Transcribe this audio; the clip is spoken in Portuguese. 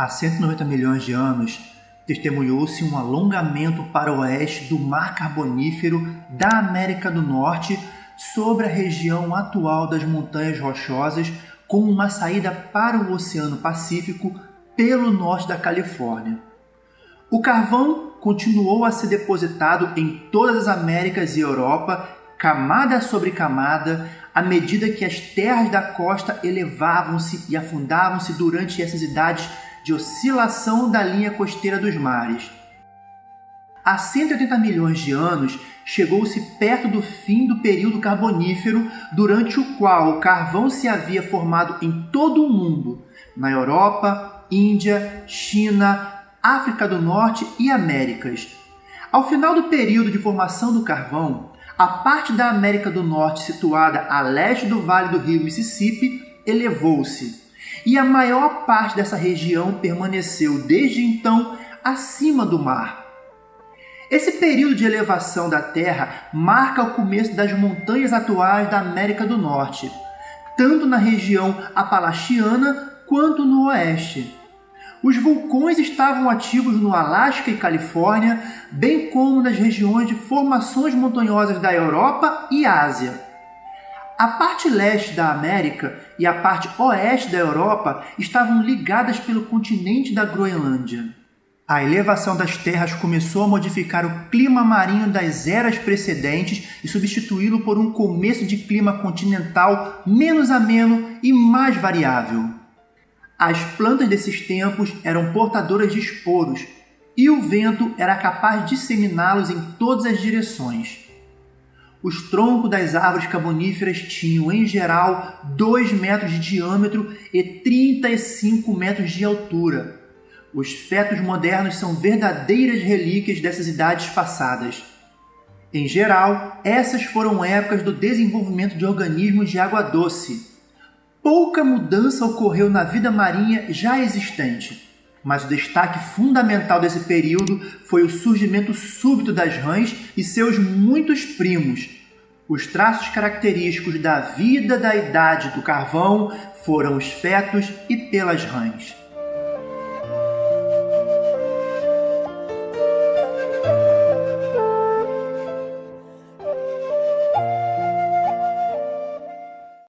Há 190 milhões de anos, testemunhou-se um alongamento para o oeste do Mar Carbonífero da América do Norte sobre a região atual das Montanhas Rochosas, com uma saída para o Oceano Pacífico pelo norte da Califórnia. O carvão continuou a ser depositado em todas as Américas e Europa, camada sobre camada, à medida que as terras da costa elevavam-se e afundavam-se durante essas idades de oscilação da linha costeira dos mares. Há 180 milhões de anos, chegou-se perto do fim do período carbonífero, durante o qual o carvão se havia formado em todo o mundo, na Europa, Índia, China, África do Norte e Américas. Ao final do período de formação do carvão, a parte da América do Norte situada a leste do Vale do Rio Mississippi elevou-se e a maior parte dessa região permaneceu desde então acima do mar. Esse período de elevação da Terra marca o começo das montanhas atuais da América do Norte, tanto na região apalachiana quanto no oeste. Os vulcões estavam ativos no Alasca e Califórnia, bem como nas regiões de formações montanhosas da Europa e Ásia. A parte leste da América e a parte oeste da Europa estavam ligadas pelo continente da Groenlândia. A elevação das terras começou a modificar o clima marinho das eras precedentes e substituí-lo por um começo de clima continental menos ameno e mais variável. As plantas desses tempos eram portadoras de esporos e o vento era capaz de disseminá-los em todas as direções. Os troncos das árvores carboníferas tinham, em geral, 2 metros de diâmetro e 35 metros de altura. Os fetos modernos são verdadeiras relíquias dessas idades passadas. Em geral, essas foram épocas do desenvolvimento de organismos de água doce. Pouca mudança ocorreu na vida marinha já existente, mas o destaque fundamental desse período foi o surgimento súbito das rãs e seus muitos primos. Os traços característicos da vida da idade do carvão foram os fetos e pelas rãs.